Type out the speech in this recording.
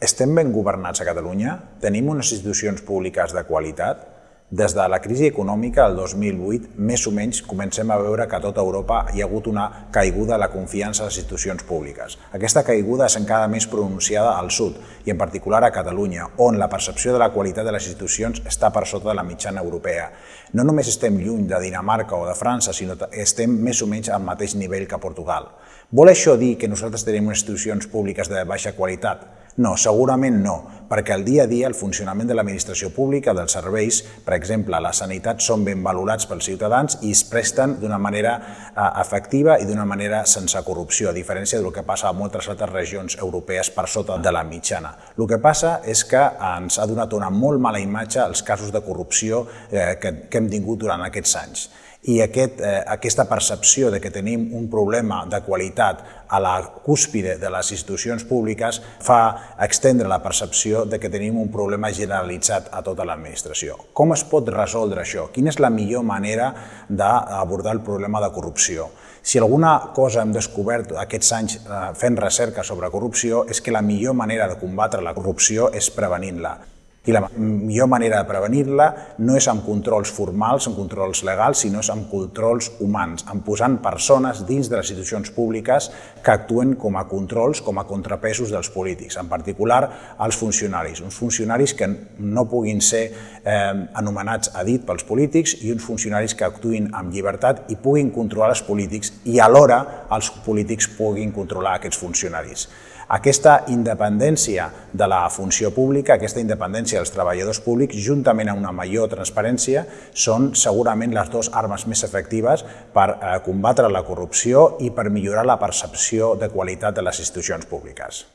Estem ben governats a Catalunya? Tenim unes institucions públiques de qualitat? Des de la crisi econòmica del 2008, més o menys, comencem a veure que a tota Europa hi ha hagut una caiguda de la confiança en les institucions públiques. Aquesta caiguda és encara més pronunciada al sud, i en particular a Catalunya, on la percepció de la qualitat de les institucions està per sota de la mitjana europea. No només estem lluny de Dinamarca o de França, sinó que estem més o menys al mateix nivell que Portugal. Vol això dir que nosaltres tenim institucions públiques de baixa qualitat? No, segurament no, perquè el dia a dia el funcionament de l'administració pública, dels serveis, per exemple, la sanitat, són ben valorats pels ciutadans i es presten d'una manera eh, efectiva i d'una manera sense corrupció, a diferència del que passa a moltes altres regions europees per sota de la mitjana. El que passa és que ens ha donat una molt mala imatge els casos de corrupció eh, que, que hem tingut durant aquests anys i aquest, eh, aquesta percepció de que tenim un problema de qualitat a la cúspide de les institucions públiques fa extendre la percepció de que tenim un problema generalitzat a tota l'administració. Com es pot resoldre això? Quina és la millor manera d'abordar el problema de corrupció? Si alguna cosa hem descobert aquests anys eh, fent recerca sobre corrupció és que la millor manera de combatre la corrupció és prevenint-la. I la millor manera de prevenir-la no és amb controls formals, amb controls legals, sinó és amb controls humans, amb posant persones dins de les institucions públiques que actuen com a controls, com a contrapesos dels polítics, en particular els funcionaris. Uns funcionaris que no puguin ser anomenats a dit pels polítics i uns funcionaris que actuïn amb llibertat i puguin controlar els polítics i alhora els polítics puguin controlar aquests funcionaris. Aquesta independència de la funció pública, aquesta independència dels treballadors públics, juntament amb una major transparència, són segurament les dues armes més efectives per eh, combatre la corrupció i per millorar la percepció de qualitat de les institucions públiques.